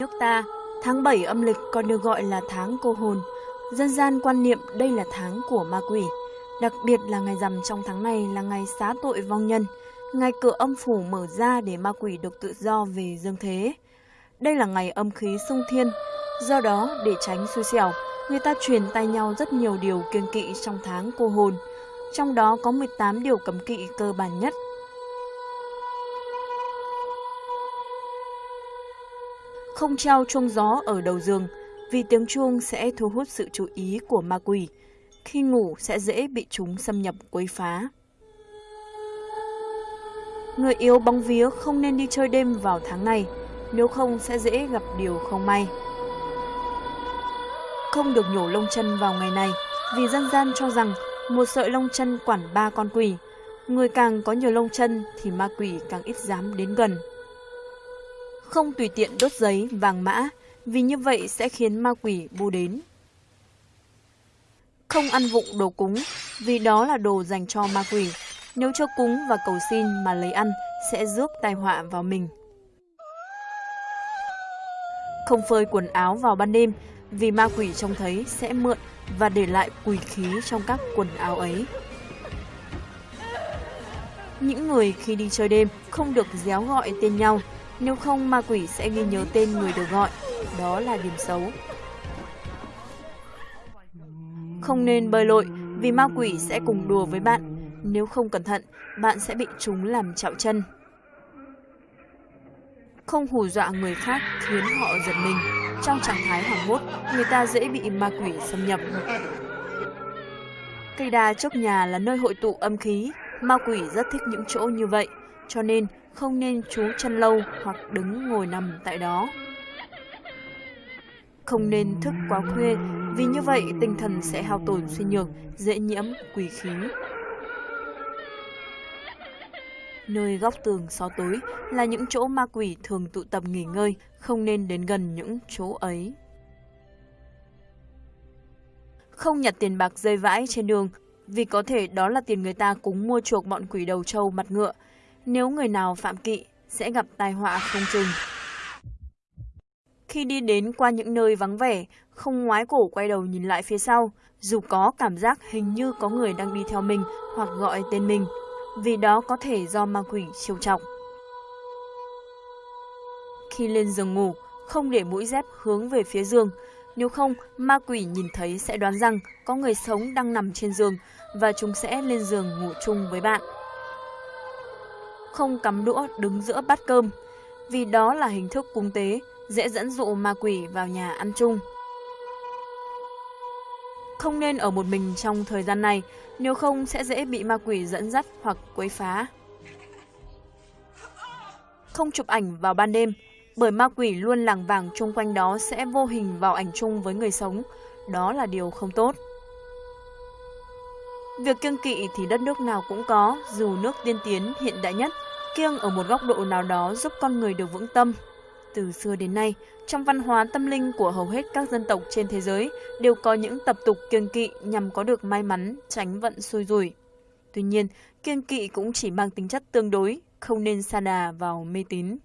Nước ta, tháng 7 âm lịch còn được gọi là tháng cô hồn. Dân gian quan niệm đây là tháng của ma quỷ. Đặc biệt là ngày rằm trong tháng này là ngày xá tội vong nhân, ngày cửa âm phủ mở ra để ma quỷ được tự do về dương thế. Đây là ngày âm khí sung thiên, do đó để tránh xui xẻo, người ta truyền tay nhau rất nhiều điều kiêng kỵ trong tháng cô hồn. Trong đó có 18 điều cấm kỵ cơ bản nhất. Không treo chuông gió ở đầu giường, vì tiếng chuông sẽ thu hút sự chú ý của ma quỷ. Khi ngủ sẽ dễ bị chúng xâm nhập quấy phá. Người yếu bóng vía không nên đi chơi đêm vào tháng này, nếu không sẽ dễ gặp điều không may. Không được nhổ lông chân vào ngày này, vì dân gian cho rằng một sợi lông chân quản ba con quỷ. Người càng có nhiều lông chân thì ma quỷ càng ít dám đến gần. Không tùy tiện đốt giấy, vàng mã, vì như vậy sẽ khiến ma quỷ bu đến. Không ăn vụng đồ cúng, vì đó là đồ dành cho ma quỷ. Nếu cho cúng và cầu xin mà lấy ăn, sẽ rước tai họa vào mình. Không phơi quần áo vào ban đêm, vì ma quỷ trông thấy sẽ mượn và để lại quỷ khí trong các quần áo ấy. Những người khi đi chơi đêm không được déo gọi tên nhau, nếu không ma quỷ sẽ ghi nhớ tên người được gọi, đó là điểm xấu. Không nên bơi lội vì ma quỷ sẽ cùng đùa với bạn, nếu không cẩn thận, bạn sẽ bị chúng làm chạo chân. Không hù dọa người khác khiến họ giật mình. Trong trạng thái hoảng hốt, người ta dễ bị ma quỷ xâm nhập. Cây đa chốc nhà là nơi hội tụ âm khí, ma quỷ rất thích những chỗ như vậy, cho nên không nên trú chân lâu hoặc đứng ngồi nằm tại đó. Không nên thức quá khuya, vì như vậy tinh thần sẽ hao tổn suy nhược, dễ nhiễm quỷ khí. Nơi góc tường xó tối là những chỗ ma quỷ thường tụ tập nghỉ ngơi, không nên đến gần những chỗ ấy. Không nhặt tiền bạc rơi vãi trên đường, vì có thể đó là tiền người ta cúng mua chuộc bọn quỷ đầu trâu mặt ngựa. Nếu người nào phạm kỵ, sẽ gặp tai họa không chừng. Khi đi đến qua những nơi vắng vẻ, không ngoái cổ quay đầu nhìn lại phía sau, dù có cảm giác hình như có người đang đi theo mình hoặc gọi tên mình, vì đó có thể do ma quỷ chiêu trọng. Khi lên giường ngủ, không để mũi dép hướng về phía giường, nếu không ma quỷ nhìn thấy sẽ đoán rằng có người sống đang nằm trên giường và chúng sẽ lên giường ngủ chung với bạn. Không cắm đũa đứng giữa bát cơm, vì đó là hình thức cúng tế, dễ dẫn dụ ma quỷ vào nhà ăn chung. Không nên ở một mình trong thời gian này, nếu không sẽ dễ bị ma quỷ dẫn dắt hoặc quấy phá. Không chụp ảnh vào ban đêm, bởi ma quỷ luôn làng vàng chung quanh đó sẽ vô hình vào ảnh chung với người sống. Đó là điều không tốt. Việc kiêng kỵ thì đất nước nào cũng có, dù nước tiên tiến hiện đại nhất, kiêng ở một góc độ nào đó giúp con người được vững tâm, từ xưa đến nay, trong văn hóa tâm linh của hầu hết các dân tộc trên thế giới đều có những tập tục kiêng kỵ nhằm có được may mắn, tránh vận xui rủi. Tuy nhiên, kiêng kỵ cũng chỉ mang tính chất tương đối, không nên sa đà vào mê tín.